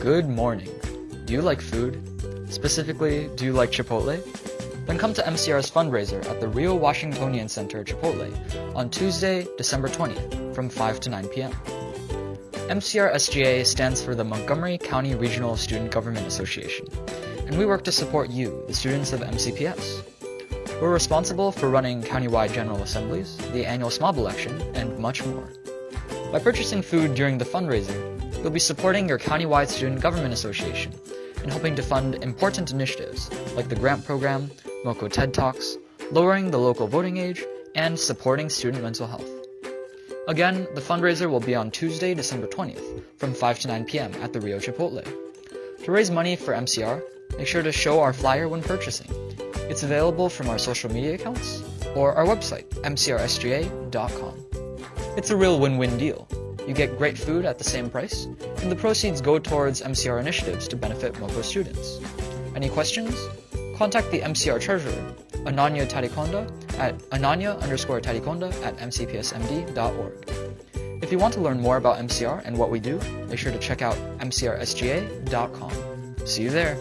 Good morning. Do you like food? Specifically, do you like Chipotle? Then come to MCR's fundraiser at the Rio Washingtonian Center Chipotle on Tuesday, December 20th from 5 to 9 p.m. MCR SGA stands for the Montgomery County Regional Student Government Association, and we work to support you, the students of MCPS. We're responsible for running countywide general assemblies, the annual SMOB election, and much more. By purchasing food during the fundraiser, you'll be supporting your countywide student government association and helping to fund important initiatives like the grant program, MoCo TED Talks, lowering the local voting age, and supporting student mental health. Again, the fundraiser will be on Tuesday, December 20th from 5 to 9 p.m. at the Rio Chipotle. To raise money for MCR, make sure to show our flyer when purchasing. It's available from our social media accounts or our website, mcrsga.com. It's a real win-win deal. You get great food at the same price, and the proceeds go towards MCR initiatives to benefit MoCo students. Any questions? Contact the MCR treasurer, Ananya Tadikonda, at ananya underscore tadikonda at mcpsmd.org. If you want to learn more about MCR and what we do, make sure to check out mcrsga.com. See you there!